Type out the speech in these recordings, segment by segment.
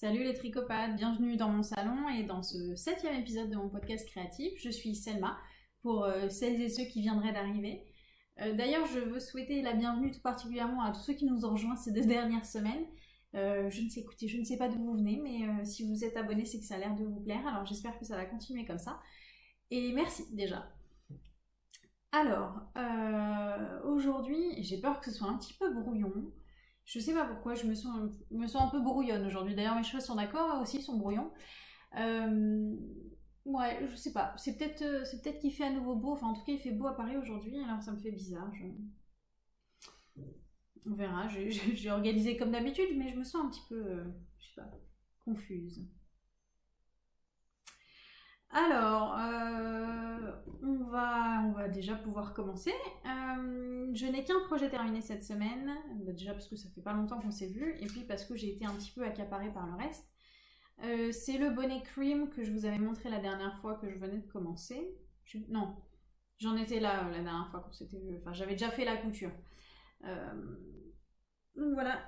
Salut les tricopathes, bienvenue dans mon salon et dans ce septième épisode de mon podcast créatif. Je suis Selma, pour euh, celles et ceux qui viendraient d'arriver. Euh, d'ailleurs, je veux souhaiter la bienvenue tout particulièrement à tous ceux qui nous ont rejoints ces deux dernières semaines. Euh, je ne sais, je ne sais pas d'où vous venez, mais si vous êtes abonnés, c'est que ça a l'air de vous plaire. Alors j'espère que ça va continuer comme ça. Et merci déjà. Alors, aujourd'hui, j'ai peur que ce soit un petit peu brouillon. Je sais pas pourquoi, je me sens, me sens un peu brouillonne aujourd'hui. D'ailleurs, mes cheveux sont d'accord aussi, sont brouillons. Euh, ouais, je sais pas. C'est peut-être euh, peut-être qu'il fait à nouveau beau. Enfin, en tout cas, il fait beau à Paris aujourd'hui. Alors, ça me fait bizarre. On verra. J'ai organisé comme d'habitude, mais je me sens un petit peu, euh, je sais pas, confuse. Alors, euh, on, va, va déjà pouvoir commencer. Euh, je n'ai qu'un projet terminé cette semaine, bah, déjà parce que ça fait pas longtemps qu'on s'est vu, et puis parce que j'ai été un petit peu accaparée par le reste. Euh, c'est le bonnet cream que je vous avais montré la dernière fois que je venais de commencer. non, j'en étais là la dernière fois qu'on s'était vu. Enfin, j'avais déjà fait la couture. donc voilà,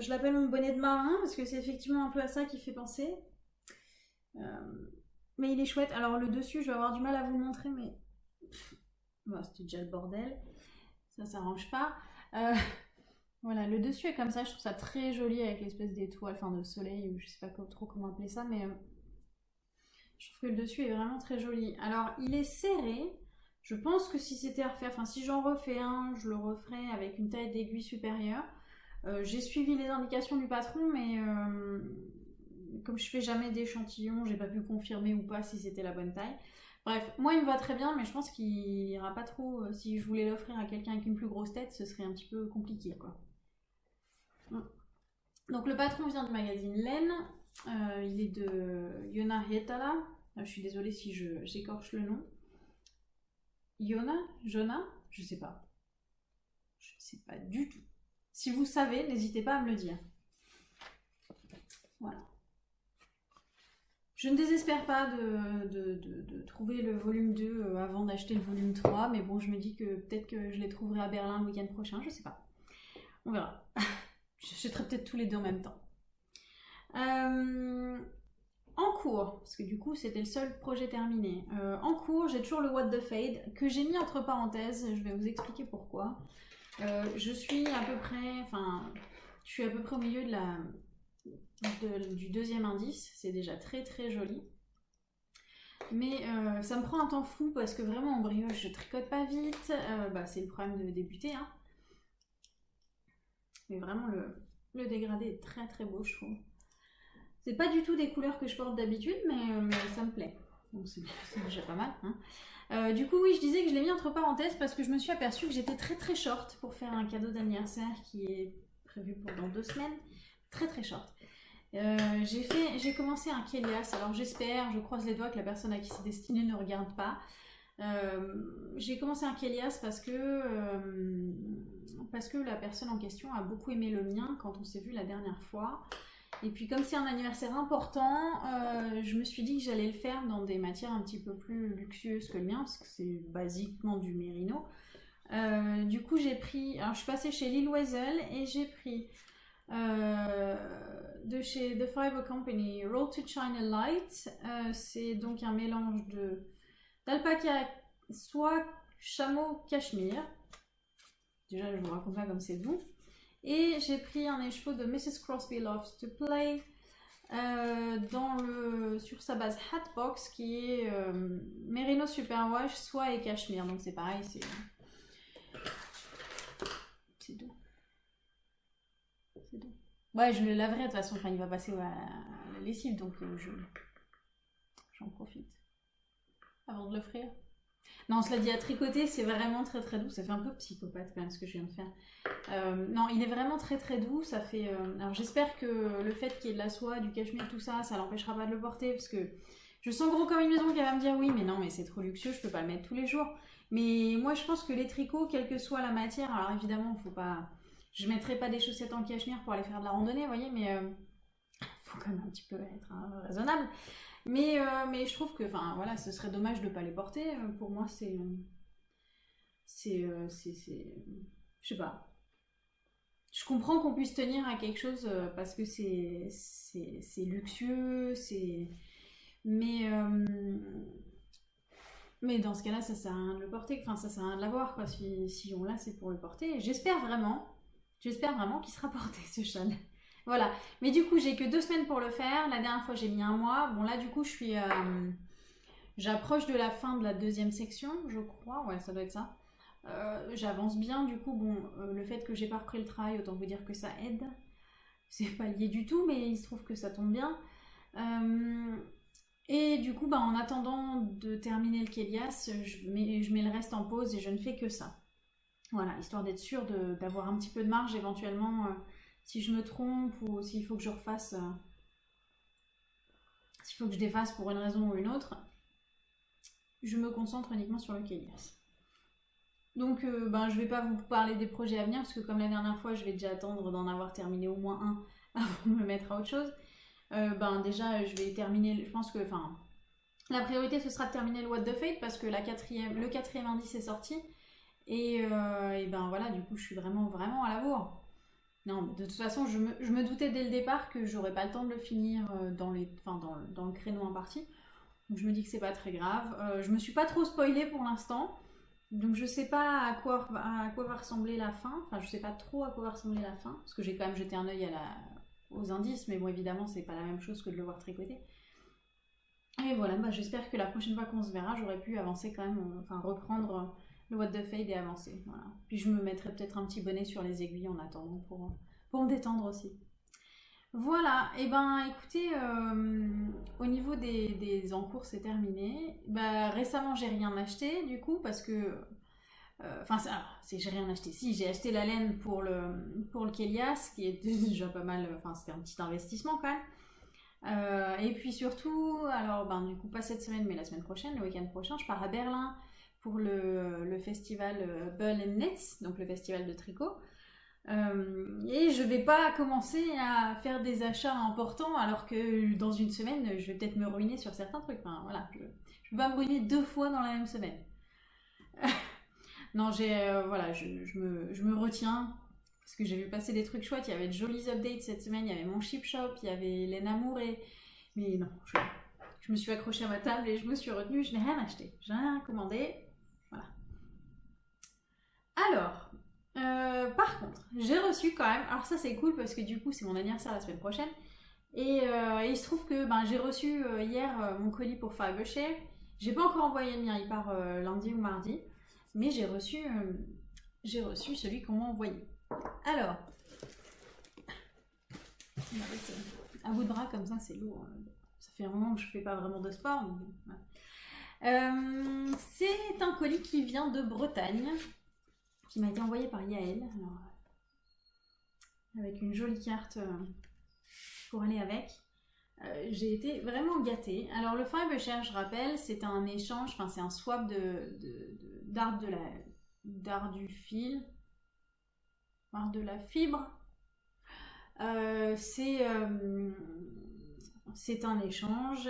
je l'appelle mon bonnet de marin parce que c'est effectivement un peu à ça qui fait penser. Mais il est chouette. Alors le dessus, je vais avoir du mal à vous le montrer, mais... c'était déjà le bordel. Ça, ça s'arrange pas. Euh, voilà, le dessus est comme ça. Je trouve ça très joli avec l'espèce d'étoile, enfin de soleil, ou je sais pas trop comment appeler ça, mais... Euh, je trouve que le dessus est vraiment très joli. Alors, il est serré. Je pense que si c'était à refaire, enfin si j'en refais un, je le referai avec une taille d'aiguille supérieure. Euh, j'ai suivi les indications du patron, mais comme je fais jamais d'échantillons, j'ai pas pu confirmer ou pas si c'était la bonne taille. Bref, moi il me va très bien, mais je pense qu'il ira pas trop. Euh, si je voulais l'offrir à quelqu'un avec une plus grosse tête, ce serait un petit peu compliqué quoi. Donc le patron vient du magazine Laine. Euh, il est de Yona Hietala. Euh, je suis désolée si j'écorche le nom. Yona? Jona? Je sais pas. Je sais pas du tout. Si vous savez, n'hésitez pas à me le dire. Voilà. Je ne désespère pas de, trouver le volume 2 euh, avant d'acheter le volume 3, mais bon, je me dis que peut-être que je les trouverai à Berlin le week-end prochain, je sais pas. On verra. J'achèterai peut-être tous les deux en même temps. Euh, en cours, parce que du coup c'était le seul projet terminé. Euh, en cours, j'ai toujours le What the Fade que j'ai mis entre parenthèses. Je vais vous expliquer pourquoi. je suis à peu près, enfin, je suis à peu près au milieu de la, du deuxième indice. C'est déjà très très joli. Mais euh, ça me prend un temps fou parce que vraiment en brioche je tricote pas vite. Euh, bah, c'est le problème de débuter. Hein. Mais vraiment le, dégradé est très très beau je trouve. C'est pas du tout des couleurs que je porte d'habitude mais, euh, ça me plaît. Donc c'est déjà pas mal. Hein. du coup oui je disais que je l'ai mis entre parenthèses parce que je me suis aperçue que j'étais très très short pour faire un cadeau d'anniversaire qui est prévu pour dans deux semaines. Très très short. Euh, j'ai commencé un Kélias, alors j'espère, je croise les doigts que la personne à qui c'est destiné ne regarde pas. Euh, j'ai commencé un Kélias parce que, euh, parce que la personne en question a beaucoup aimé le mien quand on s'est vu la dernière fois. Et puis comme c'est un anniversaire important, je me suis dit que j'allais le faire dans des matières un petit peu plus luxueuses que le mien, parce que c'est basiquement du mérino. du coup j'ai pris, alors je suis passée chez Lil Weasel et j'ai pris de chez The Fiber Company, Roll to China Light. Euh, c'est donc un mélange de d'alpaca, soie, chameau, cachemire. Déjà, je vous raconte pas comme c'est doux. Et j'ai pris un écheveau de Mrs. Crosby Loves to Play euh, dans le, sur sa base Hatbox qui est euh, Merino Superwash, soie et cachemire. Donc c'est pareil, c'est c'est doux. Ouais, je le laverai de toute façon, enfin, il va passer à la lessive, donc euh, je j'en profite. Avant de l'offrir. Non, cela dit, à tricoter, c'est vraiment très très doux. Ça fait un peu psychopathe quand même ce que je viens de faire. Euh, non, il est vraiment très très doux. Ça fait. Euh, alors j'espère que le fait qu'il y ait de la soie, du cachemire, tout ça, ça l'empêchera pas de le porter parce que je sens gros comme une maison qui va me dire oui, mais non, mais c'est trop luxueux, je peux pas le mettre tous les jours. Mais moi, je pense que les tricots, quelle que soit la matière, alors évidemment, faut pas je mettrai pas des chaussettes en cachemire pour aller faire de la randonnée, vous voyez, mais euh, faut quand même un petit peu être hein, raisonnable. Mais, euh, mais je trouve que, enfin, voilà, ce serait dommage de pas les porter. Euh, pour moi, c'est, c'est, je sais pas. je comprends qu'on puisse tenir à quelque chose euh, parce que c'est luxueux, c'est mais euh, mais dans ce cas-là, ça sert à rien de le porter. Enfin, ça sert à rien de l'avoir. Si, si on l'a, c'est pour le porter. J'espère vraiment, j'espère vraiment qu'il sera porté ce châle. Voilà. Mais du coup, j'ai que deux semaines pour le faire. La dernière fois, j'ai mis un mois. Bon là, du coup, je suis euh, j'approche de la fin de la deuxième section, je crois. Ouais, ça doit être ça. Euh, j'avance bien, du coup, bon, euh, le fait que j'ai pas repris le travail, autant vous dire que ça aide. C'est pas lié du tout, mais il se trouve que ça tombe bien. Et du coup, bah, en attendant de terminer le Kélias, je mets le reste en pause et je ne fais que ça. Voilà, histoire d'être sûr d'avoir un petit peu de marge éventuellement si je me trompe ou s'il faut que je refasse, s'il faut que je défasse pour une raison ou une autre, je me concentre uniquement sur le Kélias. Donc, euh, ben, je vais pas vous parler des projets à venir parce que comme la dernière fois, je vais déjà attendre d'en avoir terminé au moins un avant de me mettre à autre chose. Euh, ben déjà, je vais terminer. Je pense que, enfin, la priorité ce sera de terminer le What the Fate parce que la quatrième, le quatrième indice est sorti et, euh, et, ben voilà, du coup, je suis vraiment vraiment à la bourre. Non, de toute façon, je me, doutais dès le départ que j'aurais pas le temps de le finir dans, les, enfin, dans, dans le créneau imparti. Donc je me dis que c'est pas très grave. je me suis pas trop spoilée pour l'instant. Donc je sais pas à quoi, va ressembler la fin, enfin je sais pas trop à quoi va ressembler la fin, parce que j'ai quand même jeté un œil aux indices, mais bon évidemment c'est pas la même chose que de le voir tricoter. Et voilà, bah, j'espère que la prochaine fois qu'on se verra, j'aurai pu avancer quand même, enfin reprendre le What the Fade et avancer. Voilà. Puis je me mettrai peut-être un petit bonnet sur les aiguilles en attendant pour, pour me détendre aussi. Voilà, et eh ben écoutez, euh, au niveau des, des encours, c'est terminé. Bah, récemment, j'ai rien acheté du coup parce que. Euh, enfin, c'est j'ai rien acheté. Si, j'ai acheté la laine pour le, pour le Kélias, qui est déjà pas mal. Enfin, c'était un petit investissement quand même. Euh, et puis surtout, alors, ben, du coup, pas cette semaine, mais la semaine prochaine, le week-end prochain, je pars à Berlin pour le, festival Berlin Knits, donc le festival de tricot. Euh, et je vais pas commencer à faire des achats importants alors que dans une semaine, je vais peut-être me ruiner sur certains trucs. Enfin, voilà, je, je vais pas me ruiner deux fois dans la même semaine. non, j'ai, euh, voilà, je, me, je, me, retiens parce que j'ai vu passer des trucs chouettes. Il y avait de jolis updates cette semaine. Il y avait mon chip shop, il y avait les et mais non, je, je me suis accrochée à ma table et je me suis retenue. Je n'ai rien acheté, j'ai rien commandé. Voilà. Alors, euh, j'ai reçu quand même, alors ça c'est cool parce que du coup c'est mon anniversaire la semaine prochaine, et euh, il se trouve que ben, j'ai reçu euh, hier mon colis pour Fibershare. J'ai pas encore envoyé le mien, il part lundi ou mardi, mais j'ai reçu, reçu celui qu'on m'a envoyé. Alors, à bout de bras comme ça c'est lourd. Hein. Ça fait un moment que je fais pas vraiment de sport. c'est un colis qui vient de Bretagne qui m'a été envoyé par Yael. Avec une jolie carte euh, pour aller avec. Euh, j'ai été vraiment gâtée. Alors le Fibershare, je rappelle, c'est un échange, enfin c'est un swap de d'art de, la du fil, d'art de la fibre. Euh, c'est un échange.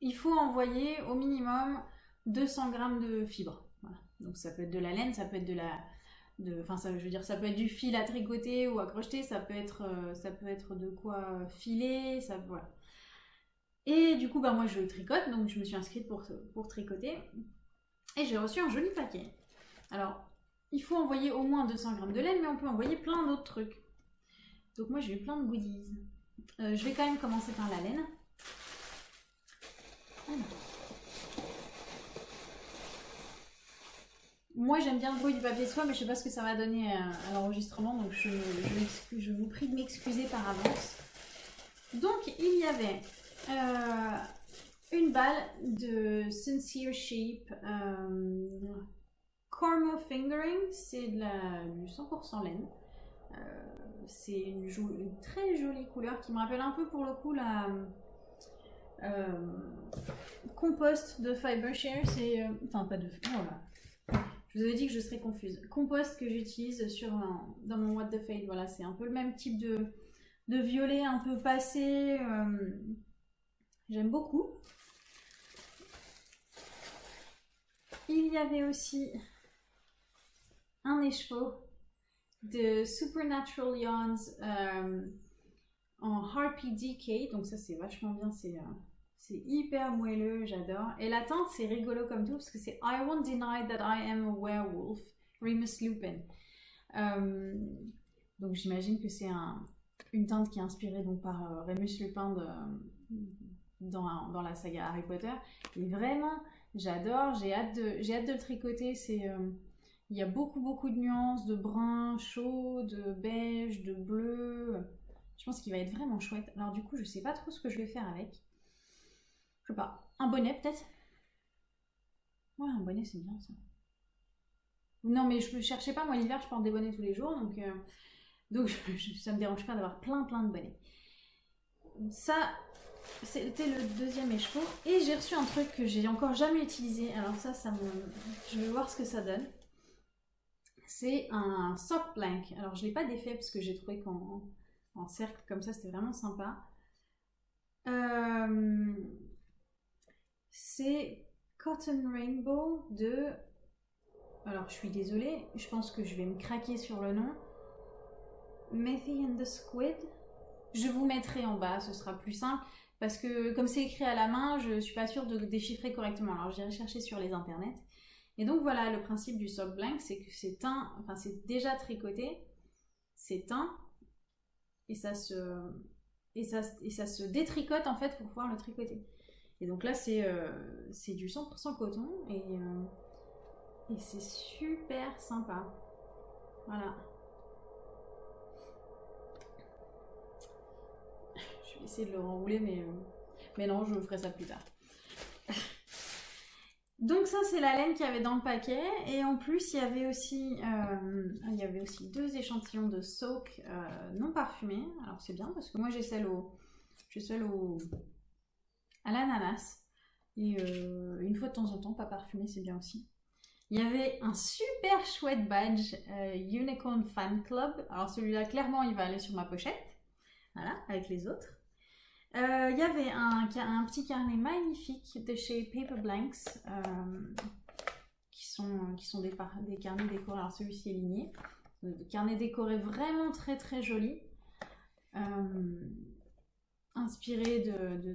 il faut envoyer au minimum 200 grammes de fibres. Donc ça peut être de la laine, ça peut être de la... Enfin, ça, je dire, ça peut être du fil à tricoter ou à crocheter, ça peut être, euh, ça peut être de quoi filer, ça, voilà. Et du coup, bah, moi, je tricote, donc je me suis inscrite pour, pour tricoter. Et j'ai reçu un joli paquet. Alors, il faut envoyer au moins 200 grammes de laine, mais on peut envoyer plein d'autres trucs. Donc moi, j'ai eu plein de goodies. Euh, je vais quand même commencer par la laine. Moi, j'aime bien le bruit du papier soie, mais je sais pas ce que ça va donner à, l'enregistrement, donc je, vous prie de m'excuser par avance. Donc, il y avait euh, une balle de Sincere Shape euh, Cormo Fingering, c'est du 100% laine. Euh, c'est une, une, très jolie couleur qui me rappelle un peu pour le coup la compost de Fibershare. C'est. enfin, pas de. Voilà. Je vous avais dit que je serais confuse. Compost que j'utilise sur dans mon What the Fade. Voilà, c'est un peu le même type de, de violet un peu passé. Euh, j'aime beaucoup. Il y avait aussi un écheveau de Supernatural Yarns euh, en Harpy DK. Donc ça c'est vachement bien, c'est euh, c'est hyper moelleux, j'adore. Et la teinte c'est rigolo comme tout parce que c'est I won't deny that I am a werewolf, Remus Lupin. Euh, donc j'imagine que c'est un, une teinte qui est inspirée donc par Remus Lupin de, dans, dans, la saga Harry Potter. Et vraiment, j'adore, j'ai hâte, de, hâte de le tricoter. C'est il y a beaucoup, beaucoup de nuances, de brun chaud, de beige, de bleu. Je pense qu'il va être vraiment chouette. Alors du coup, je sais pas trop ce que je vais faire avec. Pas. Un bonnet peut-être? Ouais, un bonnet c'est bien ça. Non mais je ne cherchais pas, moi l'hiver je porte des bonnets tous les jours, donc, euh, donc ça me dérange pas d'avoir plein plein de bonnets. Ça, c'était le deuxième écheveau. Et j'ai reçu un truc que j'ai encore jamais utilisé. Alors ça, ça me... je vais voir ce que ça donne c'est un sock blank. Alors je l'ai pas défait parce que j'ai trouvé qu'en en cercle comme ça c'était vraiment sympa. Euh, c'est Cotton Rainbow de... Alors je suis désolée, je pense que je vais me craquer sur le nom. Methy and the Squid. Je vous mettrai en bas, ce sera plus simple. Parce que comme c'est écrit à la main, je suis pas sûre de déchiffrer correctement. Alors j'irai chercher sur les internets. Et donc voilà, le principe du sock blank, c'est que c'est teint, enfin c'est déjà tricoté, c'est teint, et ça se, et ça, et ça se détricote en fait pour pouvoir le tricoter. Et donc là c'est euh, du 100% coton et, euh, et c'est super sympa. Voilà. Je vais essayer de le renrouler mais, euh, mais non, je ferai ça plus tard. Donc ça c'est la laine qu'il y avait dans le paquet et en plus il y avait aussi, il y avait aussi deux échantillons de soak non parfumés. Alors c'est bien parce que moi j'ai celle au, j'ai celle au, à l'ananas et euh, une fois de temps en temps pas parfumé c'est bien aussi. Il y avait un super chouette badge Unicorn Fan Club. Alors celui-là clairement il va aller sur ma pochette, voilà avec les autres. Il euh, y avait un, petit carnet magnifique de chez Paper Blanks, euh, qui sont, qui sont des, carnets décorés. Alors celui-ci est ligné. Carnet décoré vraiment très très joli. Euh, inspiré de, de,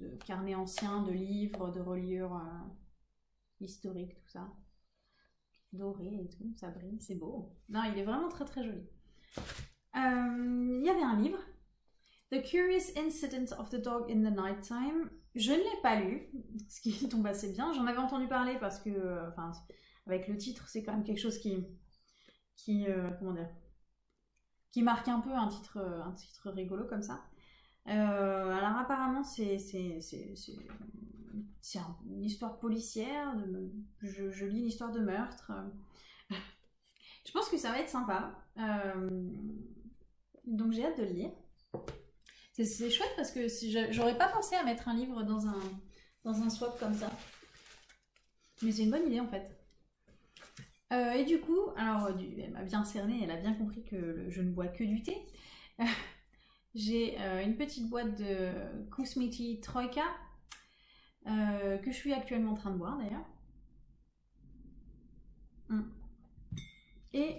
de, carnets anciens, de livres, de reliures historiques, tout ça. Doré et tout, ça brille, c'est beau. Non, il est vraiment très très joli. Il y avait un livre The Curious Incident of the Dog in the Nighttime. Je ne l'ai pas lu, ce qui tombe assez bien. J'en avais entendu parler parce que, euh, avec le titre, c'est quand même quelque chose qui, qui, euh, comment dire, qui marque un peu un titre, euh, un titre rigolo comme ça. Alors apparemment, c'est, une histoire policière. je, je, lis une histoire de meurtre. je pense que ça va être sympa. donc j'ai hâte de le lire. C'est chouette parce que si j'aurais pas pensé à mettre un livre dans un, dans un swap comme ça. Mais c'est une bonne idée en fait. Euh, et du coup, alors elle m'a bien cerné, elle a bien compris que je ne bois que du thé. J'ai euh, une petite boîte de Kusmiti Troika euh, que je suis actuellement en train de boire d'ailleurs. Hum. Et,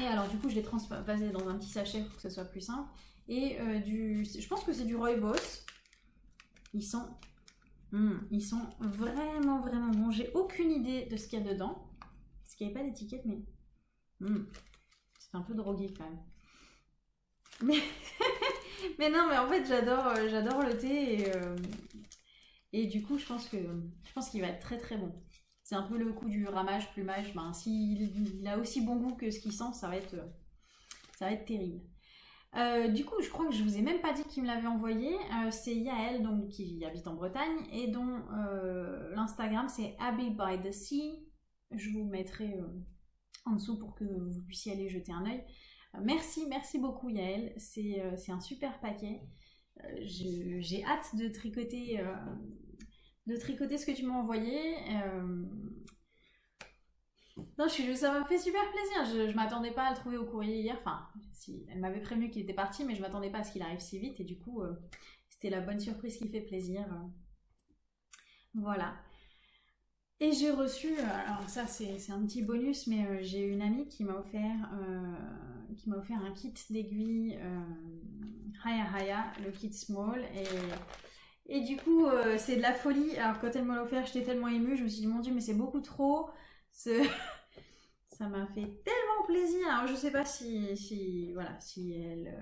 et alors du coup je l'ai transvasé dans un petit sachet pour que ce soit plus simple et euh, du... Je pense que c'est du Roy Boss. Ils sont... Hmm, ils sont vraiment, vraiment bons. J'ai aucune idée de ce qu'il y a dedans. Parce qu'il n'y avait pas d'étiquette, mais... Hmm, c'est un peu drogué quand même. Mais, non, mais en fait, j'adore euh, j'adore le thé. Et, euh, et du coup, je pense que je pense qu'il va être très, très bon. C'est un peu le coup du ramage, plumage. Ben, S'il il a aussi bon goût que ce qu'il sent, ça va être, ça va être terrible. Euh, du coup, je crois que je vous ai même pas dit qui me l'avait envoyé. C'est Yael, donc qui habite en Bretagne et dont l'Instagram c'est Abbey by the Sea. Je vous mettrai en dessous pour que vous puissiez aller jeter un œil. Merci, merci beaucoup Yael. C'est un super paquet. J'ai hâte de tricoter, de tricoter ce que tu m'as envoyé. Non, je, ça m'a fait super plaisir. Je, je m'attendais pas à le trouver au courrier hier. Enfin, elle m'avait prévenu qu'il était parti, mais je m'attendais pas à ce qu'il arrive si vite. Et du coup, euh, c'était la bonne surprise qui fait plaisir. Voilà. Et j'ai reçu, alors ça c'est un petit bonus, mais euh, j'ai une amie qui m'a offert, euh, qui m'a offert un kit d'aiguilles euh, Haya Haya, le kit small, et, et du coup c'est de la folie. Alors quand elle m'a offert, j'étais tellement émue, je me suis dit mon dieu mais c'est beaucoup trop. ça m'a fait tellement plaisir. Alors je sais pas si, si voilà, si elle,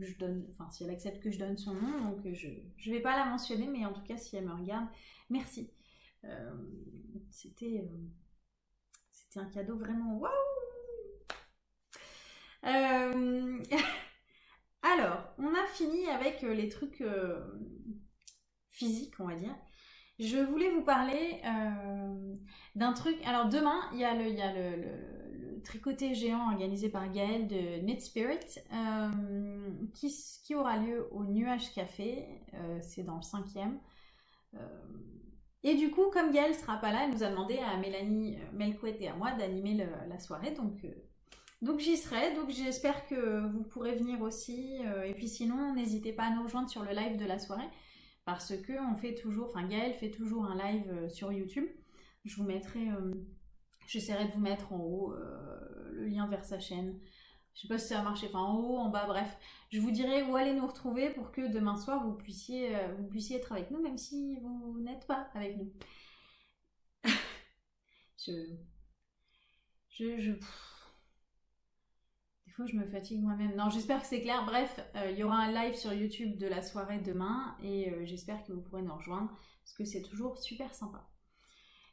je donne, enfin si elle accepte que je donne son nom, donc je, je vais pas la mentionner, mais en tout cas si elle me regarde, merci. Euh, c'était euh, c'était un cadeau vraiment waouh euh, alors, on a fini avec les trucs physiques, on va dire. Je voulais vous parler d'un truc. Alors, demain, il y a le, y a le, tricoté géant organisé par Gaël de Knit Spirit qui, qui, aura lieu au Nuage Café. C'est dans le cinquième. Et du coup, comme Gaëlle sera pas là, elle nous a demandé à Mélanie euh, Melcouet et à moi d'animer la soirée. Donc, euh, donc j'y serai. Donc j'espère que vous pourrez venir aussi. Euh, et puis sinon, n'hésitez pas à nous rejoindre sur le live de la soirée. Parce que on fait toujours, enfin Gaëlle fait toujours un live sur YouTube. Je vous mettrai, j'essaierai de vous mettre en haut le lien vers sa chaîne. Je sais pas si ça va marcher, enfin en haut, en bas, bref. Je vous dirai où aller nous retrouver pour que demain soir vous puissiez, euh, vous puissiez être avec nous, même si vous n'êtes pas avec nous. je. Je. je... Des fois, je me fatigue moi-même. Non, j'espère que c'est clair. Bref, euh, il y aura un live sur YouTube de la soirée demain et euh, j'espère que vous pourrez nous rejoindre parce que c'est toujours super sympa.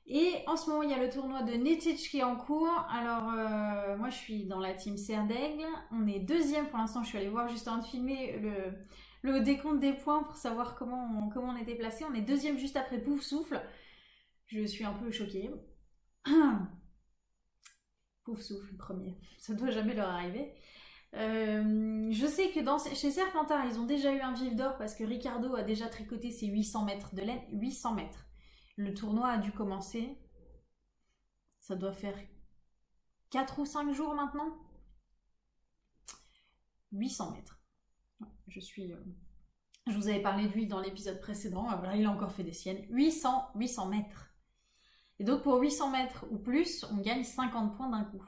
Et en ce moment, il y a le tournoi de Netich qui est en cours. Alors, euh, moi, je suis dans la team Serre d'Aigle. On est deuxième pour l'instant. Je suis allée voir juste avant de filmer le, décompte des points pour savoir comment on, était placé. On est deuxième juste après Pouf Souffle. Je suis un peu choquée. Pouf Souffle, premier. Ça doit jamais leur arriver. Euh, je sais que chez Serpentard, ils ont déjà eu un vif d'or parce que Ricardo a déjà tricoté ses 800 mètres de laine. 800 mètres. Le tournoi a dû commencer. Ça doit faire 4 ou 5 jours maintenant. 800 mètres. Je suis. Euh, je vous avais parlé de lui dans l'épisode précédent. Ah, voilà, il a encore fait des siennes. 800, 800 mètres. Et donc pour 800 mètres ou plus, on gagne 50 points d'un coup.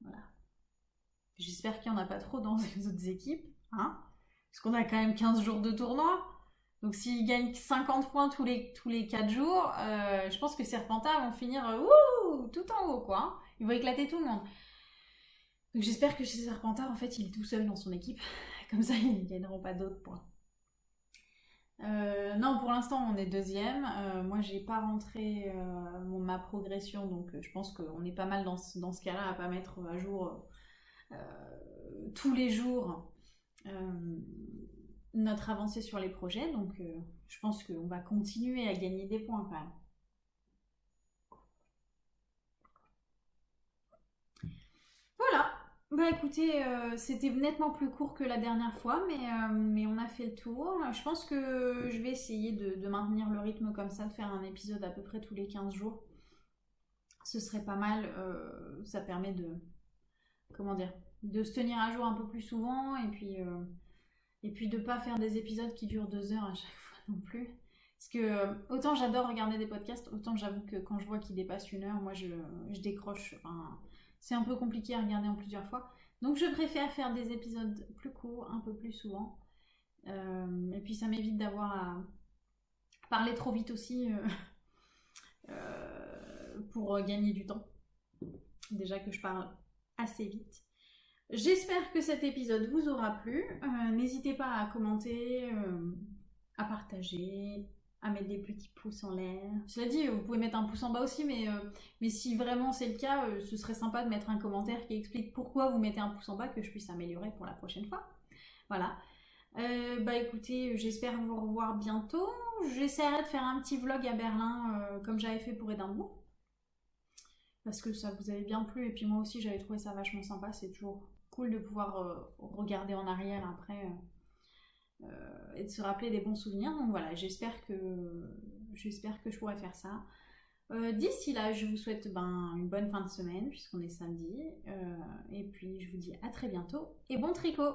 Voilà. J'espère qu'il n'y en a pas trop dans les autres équipes. Hein Parce qu'on a quand même 15 jours de tournoi. Donc s'ils gagnent 50 points tous les, tous les 4 jours, euh, je pense que Serpentard vont finir euh, tout en haut, quoi. Hein. Ils vont éclater tout le monde. Donc j'espère que chez Serpentard, en fait, il est tout seul dans son équipe. Comme ça, ils ne gagneront pas d'autres points. Euh, non, pour l'instant, on est deuxième. moi, j'ai pas rentré ma progression, donc je pense qu'on est pas mal dans ce, dans ce cas-là à pas mettre à jour tous les jours notre avancée sur les projets, donc euh, je pense qu'on va continuer à gagner des points quand même. Voilà, bah écoutez, euh, c'était nettement plus court que la dernière fois, mais, euh, mais, on a fait le tour. Je pense que je vais essayer de, de, maintenir le rythme comme ça, de faire un épisode à peu près tous les 15 jours. Ce serait pas mal, ça permet de, comment dire, de se tenir à jour un peu plus souvent et puis et puis de pas faire des épisodes qui durent deux heures à chaque fois non plus. Parce que euh, autant j'adore regarder des podcasts, autant j'avoue que quand je vois qu'ils dépassent une heure, moi je, je décroche. C'est un peu compliqué à regarder en plusieurs fois. Donc je préfère faire des épisodes plus courts, un peu plus souvent. Euh, et puis ça m'évite d'avoir à parler trop vite aussi euh, pour gagner du temps. Déjà que je parle assez vite. J'espère que cet épisode vous aura plu. Euh, n'hésitez pas à commenter, euh, à partager, à mettre des petits pouces en l'air. Cela dit, vous pouvez mettre un pouce en bas aussi, mais, euh, mais si vraiment c'est le cas, ce serait sympa de mettre un commentaire qui explique pourquoi vous mettez un pouce en bas, que je puisse améliorer pour la prochaine fois. Voilà. bah écoutez, j'espère vous revoir bientôt. J'essaierai de faire un petit vlog à Berlin, comme j'avais fait pour Édimbourg. Parce que ça vous avait bien plu, et puis moi aussi j'avais trouvé ça vachement sympa, c'est toujours de pouvoir euh, regarder en arrière après euh, euh, et de se rappeler des bons souvenirs. Donc voilà, j'espère que j'espère que je pourrai faire ça. D'ici là, je vous souhaite ben, une bonne fin de semaine puisqu'on est samedi. et puis je vous dis à très bientôt et bon tricot